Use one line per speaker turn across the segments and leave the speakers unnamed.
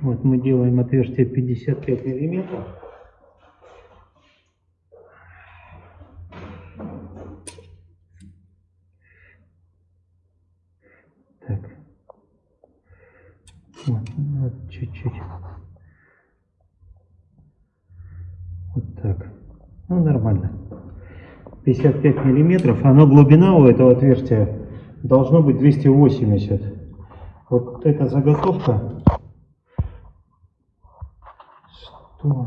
Вот мы делаем отверстие 55 миллиметров. Так. Вот, вот чуть-чуть. Вот так. Ну, нормально. 55 миллиметров. Оно глубина у этого отверстия должно быть 280. Вот эта заготовка. Что?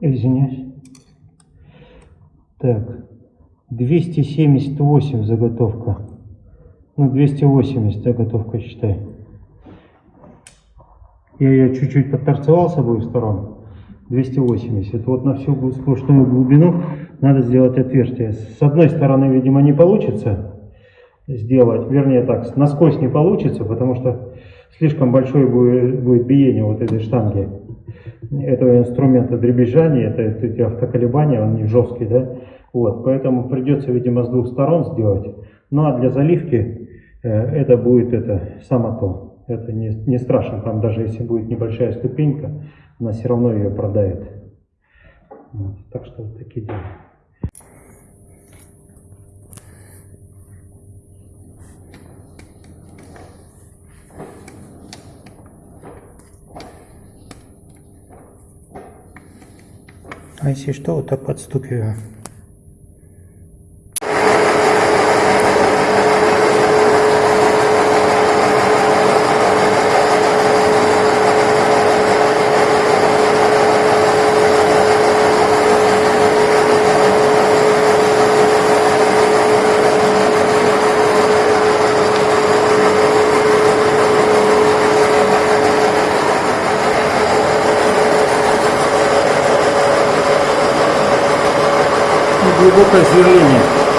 Извиняюсь. Так. 278 заготовка. Ну, 280 заготовка, считай. Я ее чуть-чуть подторцевал с обоих сторон. 280. Вот на всю сплошную глубину надо сделать отверстие. С одной стороны, видимо, не получится сделать, вернее так, насквозь не получится, потому что слишком большое будет, будет биение вот этой штанги, этого инструмента дребезжания, это, это эти автоколебания, он не жесткий, да, вот, поэтому придется, видимо, с двух сторон сделать. Ну а для заливки э, это будет это само то, это не, не страшно, там даже если будет небольшая ступенька, она все равно ее продает. Вот, так что вот такие дела. А если что, вот так подстукиваю. Глубокое сверление.